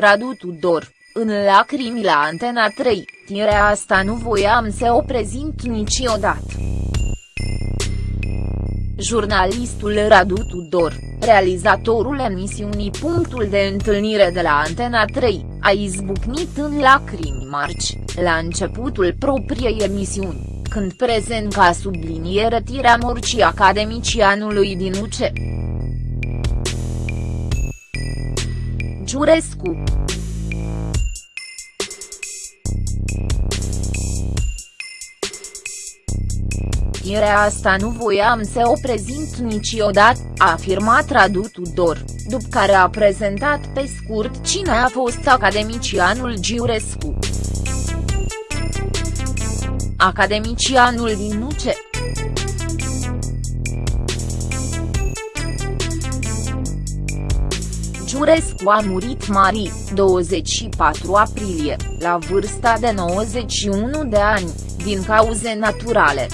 Radu Tudor, în lacrimi la Antena 3, tire asta nu voiam să o prezint niciodată. Jurnalistul Radu Tudor, realizatorul emisiunii Punctul de întâlnire de la Antena 3, a izbucnit în lacrimi marci, la începutul propriei emisiuni, când prezent ca subliniere tirea morcii academicianului din UCE. Giurescu Irea asta nu voiam să o prezint niciodată, a afirmat Radu Tudor, după care a prezentat pe scurt cine a fost academicianul Giurescu. Academicianul din UCE. Giurescu a murit mari, 24 aprilie, la vârsta de 91 de ani, din cauze naturale.